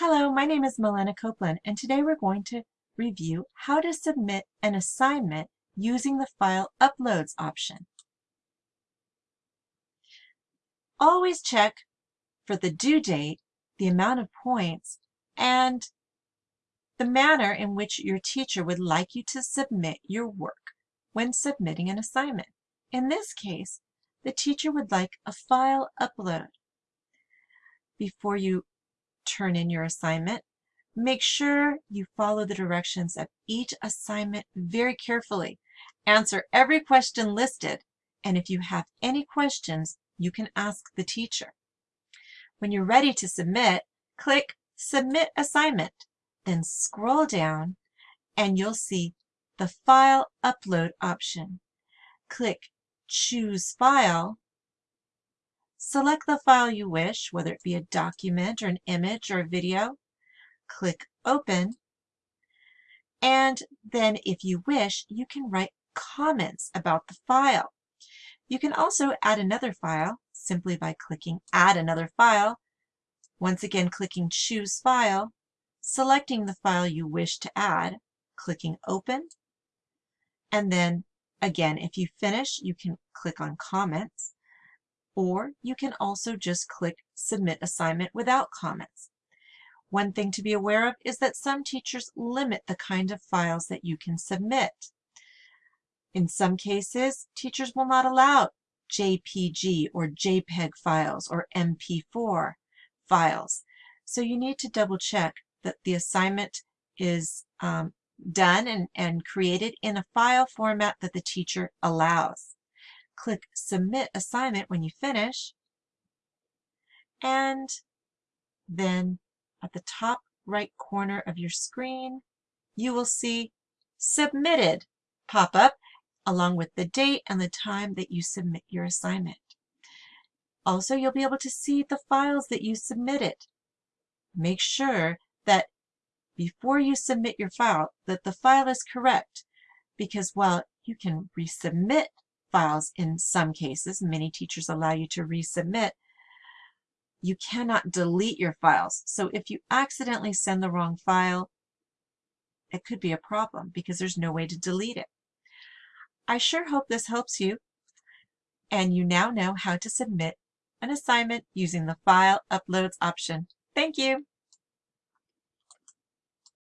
Hello, my name is Milena Copeland, and today we're going to review how to submit an assignment using the File Uploads option. Always check for the due date, the amount of points, and the manner in which your teacher would like you to submit your work when submitting an assignment. In this case, the teacher would like a file upload. Before you turn in your assignment, make sure you follow the directions of each assignment very carefully. Answer every question listed, and if you have any questions, you can ask the teacher. When you're ready to submit, click Submit Assignment, then scroll down and you'll see the File Upload option. Click Choose File Select the file you wish, whether it be a document or an image or a video. Click Open. And then if you wish, you can write comments about the file. You can also add another file simply by clicking Add Another File. Once again, clicking Choose File, selecting the file you wish to add, clicking Open. And then again, if you finish, you can click on Comments or you can also just click Submit Assignment without comments. One thing to be aware of is that some teachers limit the kind of files that you can submit. In some cases, teachers will not allow JPG or JPEG files or MP4 files. So you need to double check that the assignment is um, done and, and created in a file format that the teacher allows. Click Submit Assignment when you finish. And then at the top right corner of your screen, you will see Submitted pop up along with the date and the time that you submit your assignment. Also, you'll be able to see the files that you submitted. Make sure that before you submit your file that the file is correct because while you can resubmit files in some cases. Many teachers allow you to resubmit. You cannot delete your files. So if you accidentally send the wrong file, it could be a problem because there's no way to delete it. I sure hope this helps you and you now know how to submit an assignment using the File Uploads option. Thank you.